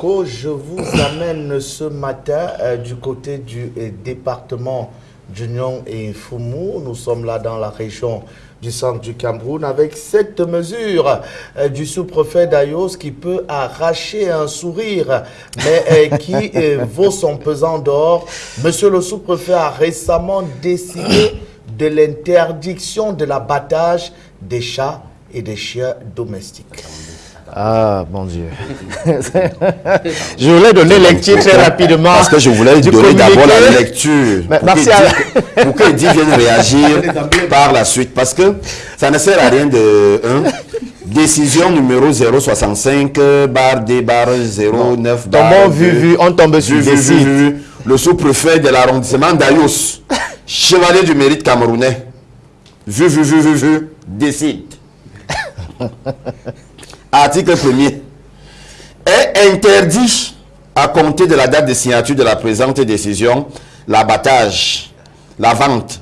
que je vous amène ce matin euh, du côté du euh, département d'Union et Foumou. Nous sommes là dans la région du centre du Cameroun avec cette mesure euh, du sous-préfet d'Ayos qui peut arracher un sourire, mais qui vaut son pesant d'or. Monsieur le sous-préfet a récemment décidé de l'interdiction de l'abattage des chats et des chiens domestiques. Ah, mon Dieu. je voulais donner lecture très rapidement. Parce que je voulais donner d'abord la lecture. Mais, pour que Edith vienne réagir par la suite. Parce que ça ne sert à rien de... décision numéro 065 bar D bar 09 bar vu, vu, on tombe sur vu, vu, Le sous-préfet de l'arrondissement d'Ayos, chevalier du mérite camerounais. Vu, vu, vu, vu, vu, décide. Article 1er, est interdit à compter de la date de signature de la présente décision l'abattage, la vente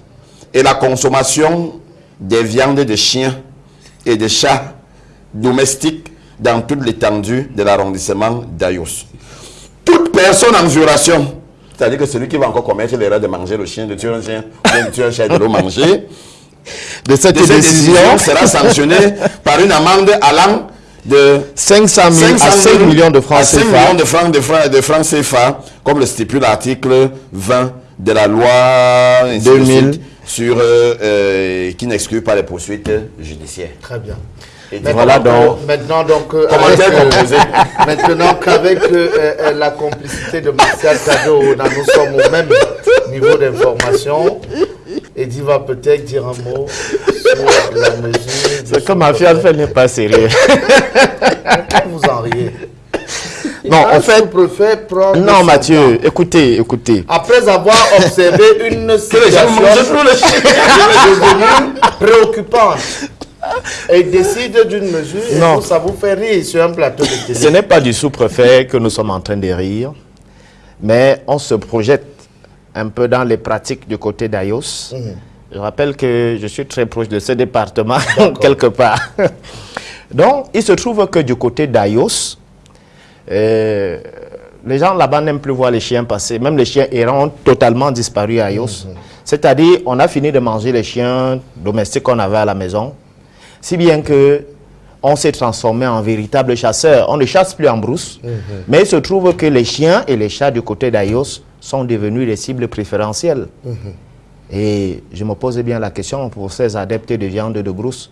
et la consommation des viandes de chiens et de chats domestiques dans toute l'étendue de l'arrondissement d'Ayos. Toute personne en violation, c'est-à-dire que celui qui va encore commettre l'erreur de manger le chien, de tuer un chien, de tuer un chien et de le manger, de cette, décision sera sanctionné par une amende allant de 500 000 à 5 millions de francs CFA. 5 millions de francs, de, francs, de francs CFA, comme le stipule l'article 20 de la loi 2000 sur, euh, euh, qui n'exclut pas les poursuites judiciaires. Très bien. Et voilà donc, maintenant donc euh, maintenant qu'avec la complicité de Martial Cadeau, nous sommes au même niveau d'information. Eddie va peut-être dire un mot. C'est comme ma fille fait n'est pas sérieux. vous en riez? Non, en fait, non, Mathieu, écoutez, écoutez. Après avoir observé une situation devenue préoccupante, et décide d'une mesure non. ça vous fait rire sur un plateau de télé. Ce n'est pas du sous-préfet que nous sommes en train de rire, mais on se projette un peu dans les pratiques du côté d'Ayos. Mhm. Je rappelle que je suis très proche de ce département, quelque part. Donc, il se trouve que du côté d'Ayos, euh, les gens là-bas n'aiment plus voir les chiens passer. Même les chiens errants ont totalement disparu à Ayos. Mhm. C'est-à-dire, on a fini de manger les chiens domestiques qu'on avait à la maison. Si bien que on s'est transformé en véritable chasseur. On ne chasse plus en brousse, mhm. mais il se trouve que les chiens et les chats du côté d'Ayos sont devenus des cibles préférentielles. Mhm. Et je me pose bien la question pour ces adeptes de viande de brousse.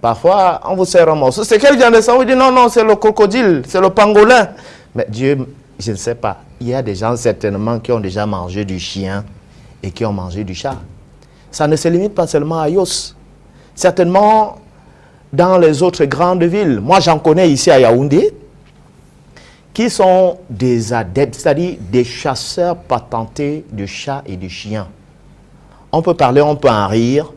Parfois, on vous sert un morceau. C'est quel viande? De sang Vous dites non, non, c'est le crocodile, c'est le pangolin. Mais Dieu, je ne sais pas. Il y a des gens certainement qui ont déjà mangé du chien et qui ont mangé du chat. Ça ne se limite pas seulement à Yos. Certainement, dans les autres grandes villes, moi j'en connais ici à Yaoundé, qui sont des adeptes, c'est-à-dire des chasseurs patentés de chats et de chiens. On peut parler, on peut en rire,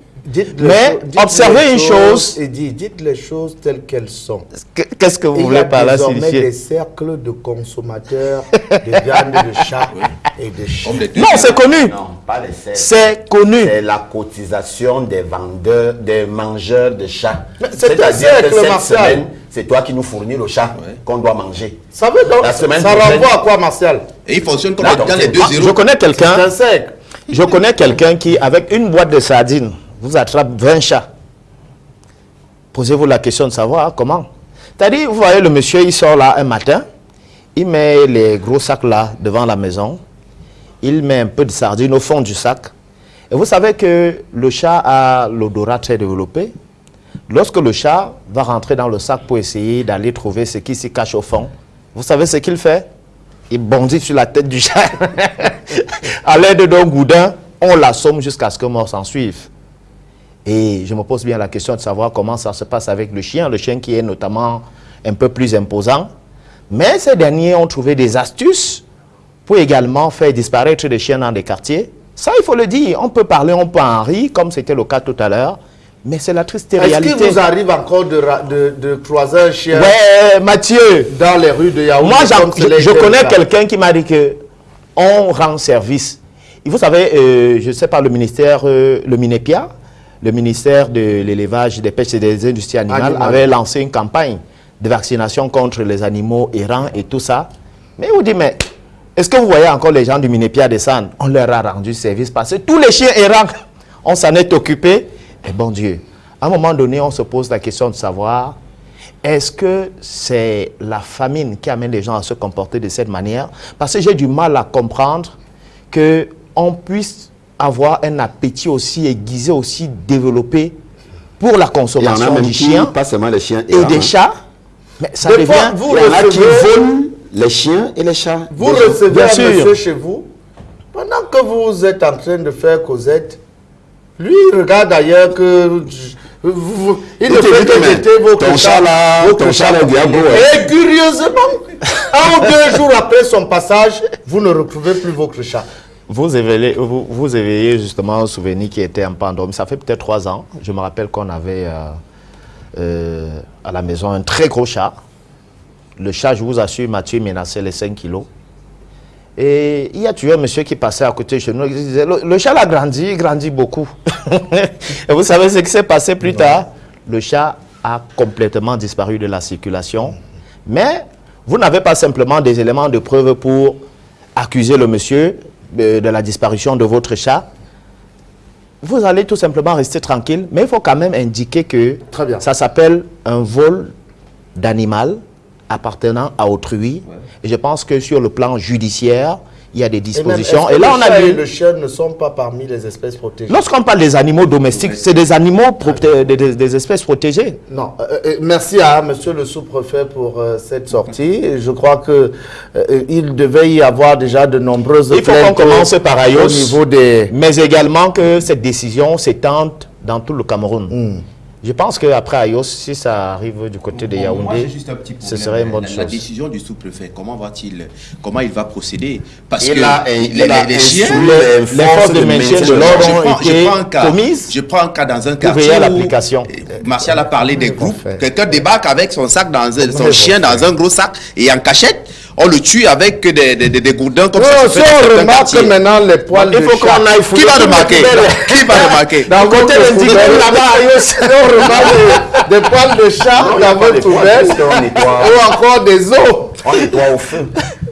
mais observez une chose. Et dites les choses telles qu'elles sont. Qu'est-ce que vous voulez par là Il y a des cercles de consommateurs de viande de chat et de. Non, c'est connu. Non, pas les cercles. C'est connu. C'est la cotisation des vendeurs, des mangeurs de chats. C'est un cercle, Martial. C'est toi qui nous fournis le chat qu'on doit manger. Ça veut donc, ça renvoie à quoi, Martial? Et il fonctionne comme dans les deux zéros. Je connais quelqu'un. Je connais quelqu'un qui, avec une boîte de sardines, vous attrape 20 chats. Posez-vous la question de savoir comment? C'est-à-dire, vous voyez le monsieur, il sort là un matin, il met les gros sacs là devant la maison, il met un peu de sardines au fond du sac. Et vous savez que le chat a l'odorat très développé. Lorsque le chat va rentrer dans le sac pour essayer d'aller trouver ce qui s'y cache au fond, vous savez ce qu'il fait? Il bondit sur la tête du chat. à l'aide d'un goudin, on l'assomme jusqu'à ce que mort s'en suive. Et je me pose bien la question de savoir comment ça se passe avec le chien, le chien qui est notamment un peu plus imposant. Mais ces derniers ont trouvé des astuces pour également faire disparaître les chiens dans des quartiers. Ça, il faut le dire, on peut parler, on peut en rire, comme c'était le cas tout à l'heure. Mais c'est la triste réalité. Est-ce qu'il vous arrive encore de, de, de, croiser un chien Ouais, Mathieu. Dans les rues de Yaoundé Moi, je, connais quelqu'un qui m'a dit que on rend service. Vous savez, euh, je ne sais pas, le ministère, euh, le Minépia, le ministère de l'élevage, des pêches et des industries animales avait lancé une campagne de vaccination contre les animaux errants et tout ça. Mais il vous dit, mais est-ce que vous voyez encore les gens du Minépia descendre? On leur a rendu service parce que tous les chiens errants, on s'en est occupé. Et bon Dieu, à un moment donné, on se pose la question de savoir, est-ce que c'est la famine qui amène les gens à se comporter de cette manière? Parce que j'ai du mal à comprendre qu'on puisse avoir un appétit aussi aiguisé, aussi développé pour la Il y en a consommation même du qui, chien pas seulement les chiens et des chats. Mais ça devient... vous Il y en a qui volent les chiens et les chats. Vous recevez bien un sûr. monsieur chez vous, pendant que vous êtes en train de faire Cosette, lui, il regarde ailleurs que... vous- vous- il ne fait que jeter vos ton là, ton diable. Et curieusement, un ou deux jours après son passage, vous ne retrouvez plus votre chat. Vous éveillez, vous, vous éveillez justement un souvenir qui était un peu endormi. Ça fait peut-être trois ans. Je me rappelle qu'on avait euh, euh, à la maison un très gros chat. Le chat, je vous assure, Mathieu menaçait les 5 kilos. Et il y a toujours un monsieur qui passait à côté de chez nous. Il disait, le, le chat a grandi, il grandit beaucoup. Et vous savez ce qui s'est passé plus tard? Le chat a complètement disparu de la circulation. Mais vous n'avez pas simplement des éléments de preuve pour accuser le monsieur de, de la disparition de votre chat. Vous allez tout simplement rester tranquille, mais il faut quand même indiquer que Très bien. ça s'appelle un vol d'animal appartenant à autrui. Et je pense que sur le plan judiciaire, il y a des Et même, dispositions. Et, là, on a vu... le chien ne sont pas parmi les espèces protégées? Lorsqu'on parle des animaux domestiques, c'est des animaux proté- des, des- des espèces protégées. Non, euh, euh, merci à monsieur le sous-préfet pour euh, cette sortie. Je crois que euh, il devait y avoir déjà de nombreuses Il faut qu'on commence par Ayos. au niveau des... Mais également que cette décision s'étende dans tout le Cameroun. Hmm. Je pense qu'après Ayos, si ça arrive du côté de Yaoundé, moi, j'ai juste un petit ce serait une bonne la, chose. la décision du sous-préfet, comment va-t-il, comment il va procéder? Parce Il que a- les, il les- a les instruit chiens, les les forces de maintien de je, l'ordre ont été commises je prends un cas dans un quartier l'application. Martial a parlé des groupes. Quelqu'un débarque avec son sac dans un, son chien dans un gros sac et en cachette, on le tue avec des, des, des, des gourdins comme Non, ça. si on remarque maintenant les poils Il de faut chat. qu'on aille fouiller Qui va remarquer? Qui va remarquer? Dans Côté là-bas, Ayos. on remarque des, poils de chat Non, il y a dans votre ou encore des os. On nettoie au feu.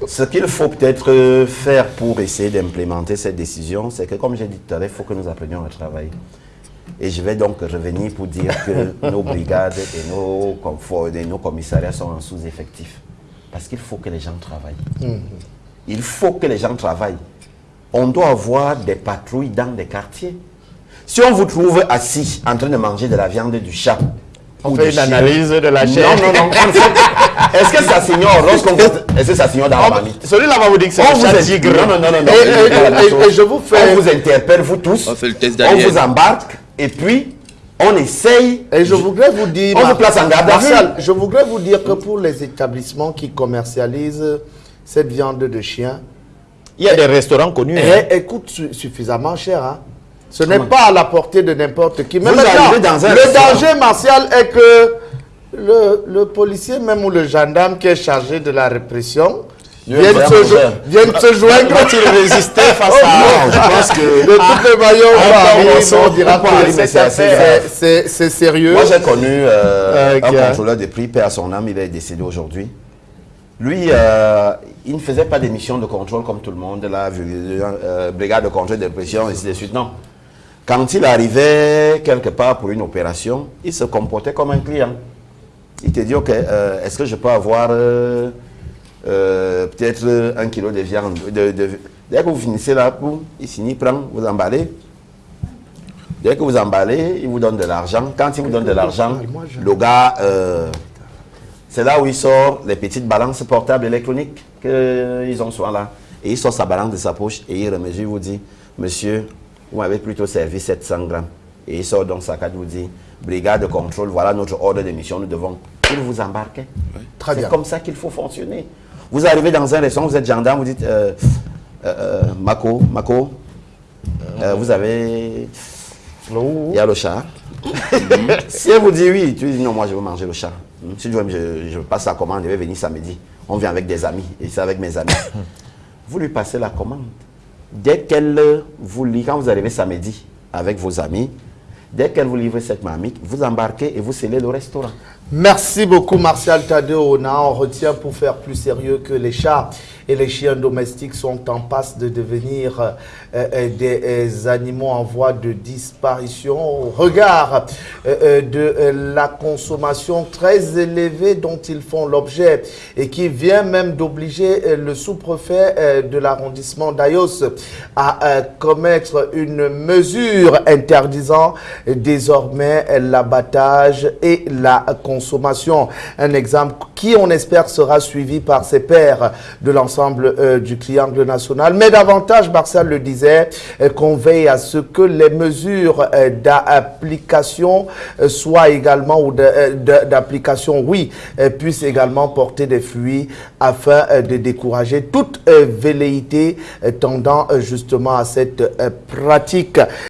Ce qu'il faut peut-être euh, faire pour essayer d'implémenter cette décision, c'est que, comme j'ai dit tout à l'heure, il faut que nous apprenions à travailler. Et je vais donc revenir pour dire que nos brigades et nos, conforts, et nos commissariats sont en sous-effectif. Parce qu'il faut que les gens travaillent. Il faut que les gens travaillent. On doit avoir des patrouilles dans des quartiers. Si on vous trouve assis en train de manger de la viande du chat, On ou fait une chien, analyse de la chair. non, non, non. Est-ce que ça s'ignore lorsqu'on vous... Est-ce que ça s'ignore dans la marmite Celui-là va vous dire que c'est vous chat tigre. Non, non, non, non. non. Et- je vous fais- On vous interpelle, vous tous. On fait le test On vous embarque et puis on essaye. Et je voudrais vous dire, On vous place en garde à vue. Martial, je voudrais vous dire que pour les établissements qui commercialisent cette viande de chien, Il y a des restaurants connus. hein. elle, elle coûte su- suffisamment cher. hein. Ce n'est pas à la portée de n'importe qui. Maintenant, dans un le restaurant. danger martial est que le, le policier, même ou le gendarme qui est chargé de la répression, Dieu vienne est se, jo- se joindre. Va-t-il résister face Oh, à... Non, je pense que... De toutes les on Ah, c'est sérieux. Moi, j'ai connu euh, Ok. un contrôleur de prix, père à son âme, il est décédé aujourd'hui. Lui, euh, il ne faisait pas des missions de contrôle comme tout le monde, la euh, brigade de contrôle de pression, et ainsi de suite. Non. Quand il arrivait quelque part pour une opération, il se comportait comme un client. Il te dit, OK, euh, est-ce que je peux avoir euh, euh, peut-être euh, un kilo de viande de, de- Dès que vous finissez là, boum, il finit, prend, vous emballez. Dès que vous emballez, il vous donne de l'argent. Quand il vous donne de l'argent, le gars, euh, c'est là où il sort les petites balances portables électroniques qu'ils ont souvent là. Et il sort sa balance de sa poche et il remesure, il vous dit, monsieur, vous m'avez plutôt servi 700 grammes. Et il sort donc sa carte, vous dit, brigade de contrôle, voilà notre ordre de mission, nous devons. Il vous embarque. Très bien. C'est comme ça qu'il faut fonctionner. Vous arrivez dans un restaurant, vous êtes gendarme, vous dites, euh, euh, euh, Mako, Mako, euh, vous avez... Il y a le chat. si elle vous dit oui, tu dis non, moi je veux manger le chat. Hmm, Si tu veux, je, je passe la commande, je vais venir samedi. On vient avec des amis, et c'est avec mes amis. vous lui passez la commande. Dès qu'elle vous livre, quand vous arrivez samedi avec vos amis, dès qu'elle vous livre cette marmite, vous embarquez et vous scellez le restaurant. Merci beaucoup Martial Tadeo. On retient pour faire plus sérieux que les chats et les chiens domestiques sont en passe de devenir euh, euh, des euh, animaux en voie de disparition au regard de la consommation très élevée dont ils font l'objet et qui vient même d'obliger le sous-préfet de l'arrondissement d'Ayos à commettre une mesure interdisant désormais l'abattage et la Un exemple qui, on espère, sera suivi par ses pairs de l'ensemble euh, du triangle national. Mais davantage, Marcel le disait, euh, qu'on veille à ce que les mesures euh, d'application soient également, ou d'application, oui, puissent également porter des fruits afin de décourager toute velléité tendant justement à cette pratique.